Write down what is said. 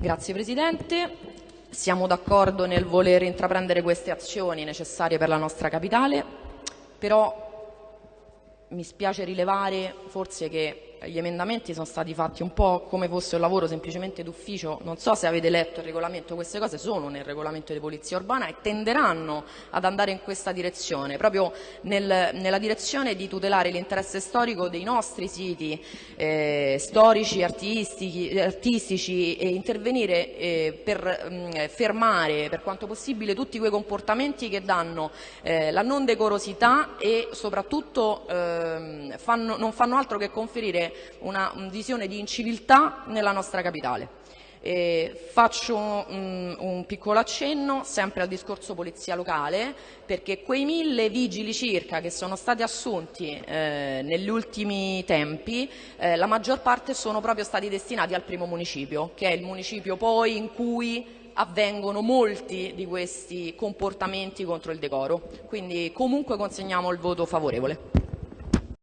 Grazie Presidente. Siamo d'accordo nel voler intraprendere queste azioni necessarie per la nostra capitale, però mi spiace rilevare forse che gli emendamenti sono stati fatti un po' come fosse un lavoro semplicemente d'ufficio, non so se avete letto il regolamento, queste cose sono nel regolamento di polizia urbana e tenderanno ad andare in questa direzione, proprio nel, nella direzione di tutelare l'interesse storico dei nostri siti eh, storici, artistici, e intervenire eh, per mh, mm, fermare per quanto possibile tutti quei comportamenti che danno eh, la non decorosità e soprattutto ehm, fanno, non fanno altro che conferire una, visione di inciviltà nella nostra capitale. Eh, faccio un, un, piccolo accenno sempre al discorso polizia locale perché quei mille vigili circa che sono stati assunti eh, negli ultimi tempi eh, la maggior parte sono proprio stati destinati al primo municipio che è il municipio poi in cui avvengono molti di questi comportamenti contro il decoro quindi comunque consegniamo il voto favorevole.